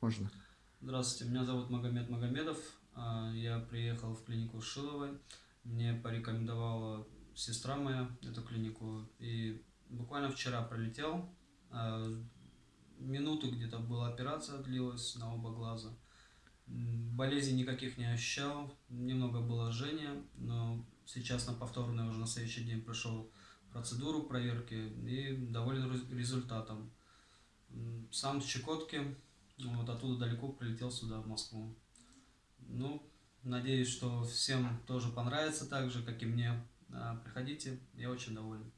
Можно. Здравствуйте, меня зовут Магомед Магомедов. А, я приехал в клинику Шиловой. Мне порекомендовала сестра моя эту клинику. И буквально вчера пролетел. А, минуту где-то была операция, длилась на оба глаза. Болезней никаких не ощущал. Немного было жжение, но сейчас на повторный уже на следующий день прошел процедуру проверки и доволен результатом. Сам с Чукотки, вот оттуда далеко прилетел сюда, в Москву. Ну, надеюсь, что всем тоже понравится так же, как и мне. Приходите, я очень доволен.